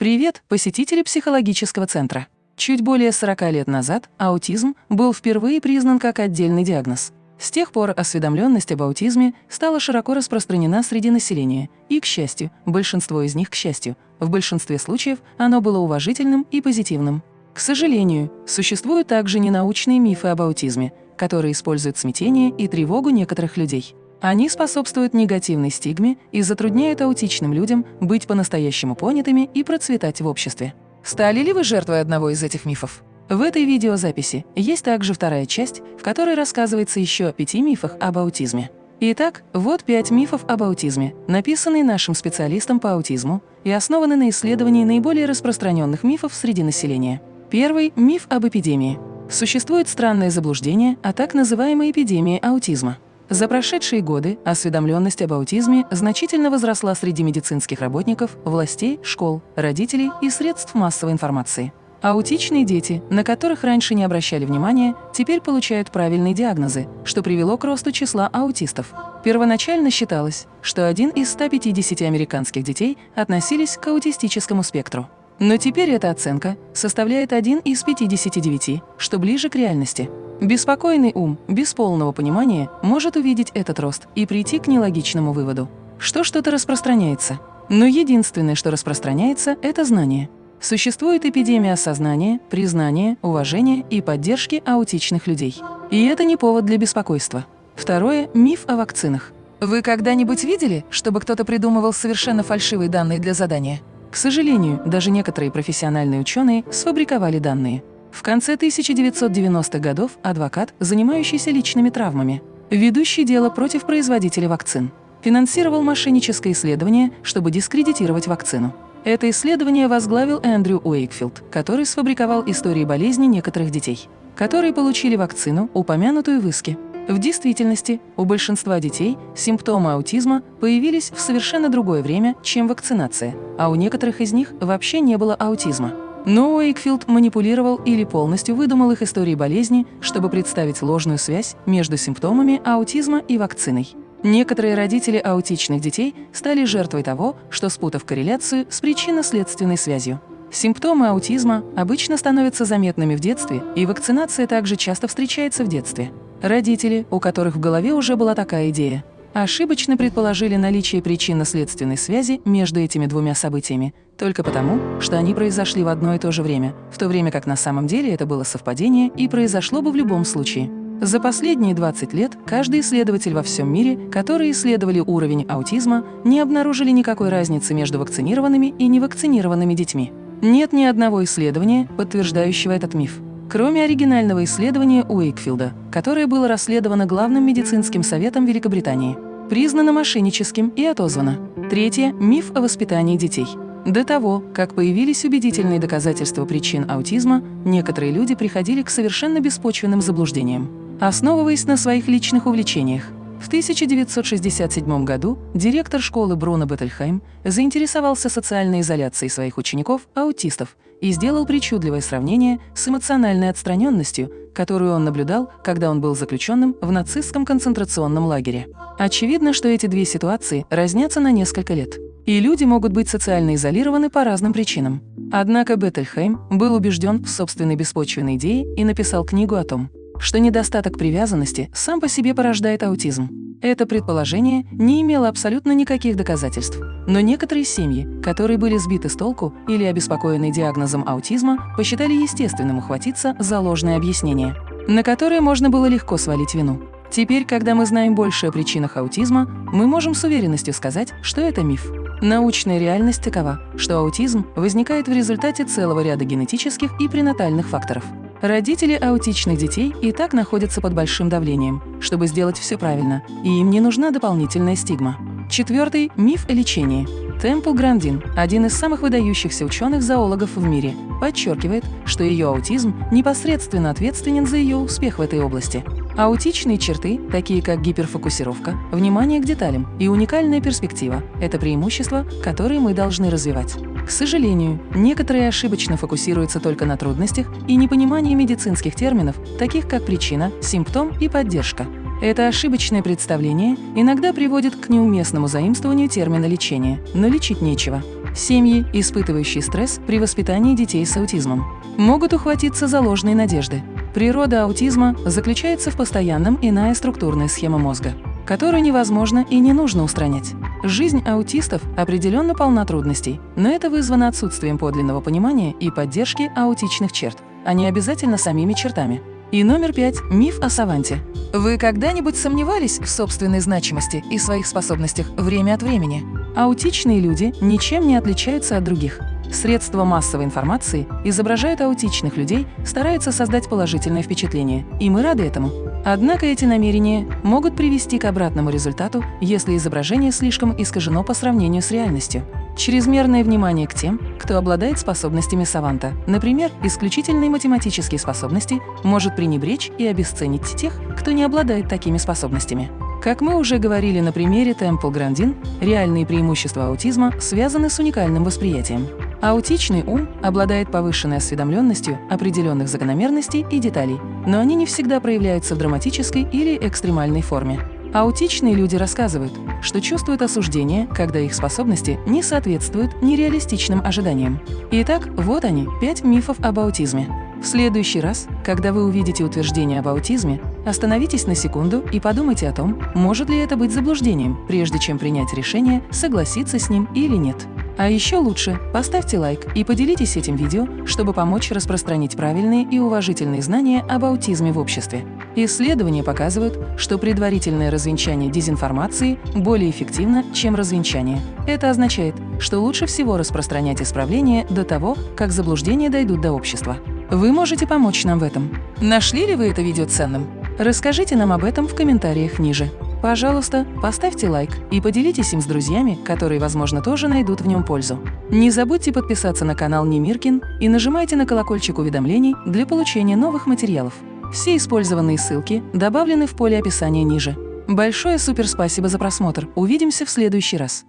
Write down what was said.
Привет, посетители психологического центра! Чуть более 40 лет назад аутизм был впервые признан как отдельный диагноз. С тех пор осведомленность об аутизме стала широко распространена среди населения, и, к счастью, большинство из них, к счастью, в большинстве случаев оно было уважительным и позитивным. К сожалению, существуют также ненаучные мифы об аутизме, которые используют смятение и тревогу некоторых людей. Они способствуют негативной стигме и затрудняют аутичным людям быть по-настоящему понятыми и процветать в обществе. Стали ли вы жертвой одного из этих мифов? В этой видеозаписи есть также вторая часть, в которой рассказывается еще о пяти мифах об аутизме. Итак, вот пять мифов об аутизме, написанные нашим специалистом по аутизму и основаны на исследовании наиболее распространенных мифов среди населения. Первый – миф об эпидемии. Существует странное заблуждение о так называемой эпидемии аутизма. За прошедшие годы осведомленность об аутизме значительно возросла среди медицинских работников, властей, школ, родителей и средств массовой информации. Аутичные дети, на которых раньше не обращали внимания, теперь получают правильные диагнозы, что привело к росту числа аутистов. Первоначально считалось, что один из 150 американских детей относились к аутистическому спектру. Но теперь эта оценка составляет один из 59, что ближе к реальности. Беспокойный ум без полного понимания может увидеть этот рост и прийти к нелогичному выводу, что что-то распространяется. Но единственное, что распространяется, это знание. Существует эпидемия осознания, признания, уважения и поддержки аутичных людей. И это не повод для беспокойства. Второе – миф о вакцинах. Вы когда-нибудь видели, чтобы кто-то придумывал совершенно фальшивые данные для задания? К сожалению, даже некоторые профессиональные ученые сфабриковали данные. В конце 1990-х годов адвокат, занимающийся личными травмами, ведущий дело против производителя вакцин, финансировал мошенническое исследование, чтобы дискредитировать вакцину. Это исследование возглавил Эндрю Уэйкфилд, который сфабриковал истории болезни некоторых детей, которые получили вакцину, упомянутую в иске. В действительности, у большинства детей симптомы аутизма появились в совершенно другое время, чем вакцинация, а у некоторых из них вообще не было аутизма. Но Уэйкфилд манипулировал или полностью выдумал их истории болезни, чтобы представить ложную связь между симптомами аутизма и вакциной. Некоторые родители аутичных детей стали жертвой того, что спутав корреляцию с причинно-следственной связью. Симптомы аутизма обычно становятся заметными в детстве, и вакцинация также часто встречается в детстве. Родители, у которых в голове уже была такая идея, ошибочно предположили наличие причинно-следственной связи между этими двумя событиями только потому, что они произошли в одно и то же время, в то время как на самом деле это было совпадение и произошло бы в любом случае. За последние 20 лет каждый исследователь во всем мире, которые исследовали уровень аутизма, не обнаружили никакой разницы между вакцинированными и невакцинированными детьми. Нет ни одного исследования, подтверждающего этот миф кроме оригинального исследования Уэйкфилда, которое было расследовано Главным медицинским советом Великобритании, признано мошенническим и отозвано. Третье – миф о воспитании детей. До того, как появились убедительные доказательства причин аутизма, некоторые люди приходили к совершенно беспочвенным заблуждениям, основываясь на своих личных увлечениях. В 1967 году директор школы Бруно Беттельхайм заинтересовался социальной изоляцией своих учеников-аутистов и сделал причудливое сравнение с эмоциональной отстраненностью, которую он наблюдал, когда он был заключенным в нацистском концентрационном лагере. Очевидно, что эти две ситуации разнятся на несколько лет. И люди могут быть социально изолированы по разным причинам. Однако Беттельхейм был убежден в собственной беспочвенной идее и написал книгу о том, что недостаток привязанности сам по себе порождает аутизм. Это предположение не имело абсолютно никаких доказательств. Но некоторые семьи, которые были сбиты с толку или обеспокоены диагнозом аутизма, посчитали естественным ухватиться за ложное объяснение, на которое можно было легко свалить вину. Теперь, когда мы знаем больше о причинах аутизма, мы можем с уверенностью сказать, что это миф. Научная реальность такова, что аутизм возникает в результате целого ряда генетических и пренатальных факторов. Родители аутичных детей и так находятся под большим давлением, чтобы сделать все правильно, и им не нужна дополнительная стигма. Четвертый – миф о лечении. Темпл Грандин, один из самых выдающихся ученых-зоологов в мире, подчеркивает, что ее аутизм непосредственно ответственен за ее успех в этой области. Аутичные черты, такие как гиперфокусировка, внимание к деталям и уникальная перспектива – это преимущества, которые мы должны развивать. К сожалению, некоторые ошибочно фокусируются только на трудностях и непонимании медицинских терминов, таких как причина, симптом и поддержка. Это ошибочное представление иногда приводит к неуместному заимствованию термина лечения, но лечить нечего. Семьи, испытывающие стресс при воспитании детей с аутизмом, могут ухватиться за ложные надежды. Природа аутизма заключается в постоянном иная структурная схема мозга, которую невозможно и не нужно устранять. Жизнь аутистов определенно полна трудностей, но это вызвано отсутствием подлинного понимания и поддержки аутичных черт, а не обязательно самими чертами. И номер пять – миф о саванте. Вы когда-нибудь сомневались в собственной значимости и своих способностях время от времени? Аутичные люди ничем не отличаются от других. Средства массовой информации изображают аутичных людей, стараются создать положительное впечатление, и мы рады этому. Однако эти намерения могут привести к обратному результату, если изображение слишком искажено по сравнению с реальностью. Чрезмерное внимание к тем, кто обладает способностями саванта, например, исключительные математические способности, может пренебречь и обесценить тех, кто не обладает такими способностями. Как мы уже говорили на примере Temple Grandin, реальные преимущества аутизма связаны с уникальным восприятием. Аутичный ум обладает повышенной осведомленностью определенных закономерностей и деталей, но они не всегда проявляются в драматической или экстремальной форме. Аутичные люди рассказывают, что чувствуют осуждение, когда их способности не соответствуют нереалистичным ожиданиям. Итак, вот они, пять мифов об аутизме. В следующий раз, когда вы увидите утверждение об аутизме, остановитесь на секунду и подумайте о том, может ли это быть заблуждением, прежде чем принять решение, согласиться с ним или нет. А еще лучше поставьте лайк и поделитесь этим видео, чтобы помочь распространить правильные и уважительные знания об аутизме в обществе. Исследования показывают, что предварительное развенчание дезинформации более эффективно, чем развенчание. Это означает, что лучше всего распространять исправления до того, как заблуждения дойдут до общества. Вы можете помочь нам в этом. Нашли ли вы это видео ценным? Расскажите нам об этом в комментариях ниже. Пожалуйста, поставьте лайк и поделитесь им с друзьями, которые, возможно, тоже найдут в нем пользу. Не забудьте подписаться на канал Немиркин и нажимайте на колокольчик уведомлений для получения новых материалов. Все использованные ссылки добавлены в поле описания ниже. Большое суперспасибо за просмотр. Увидимся в следующий раз.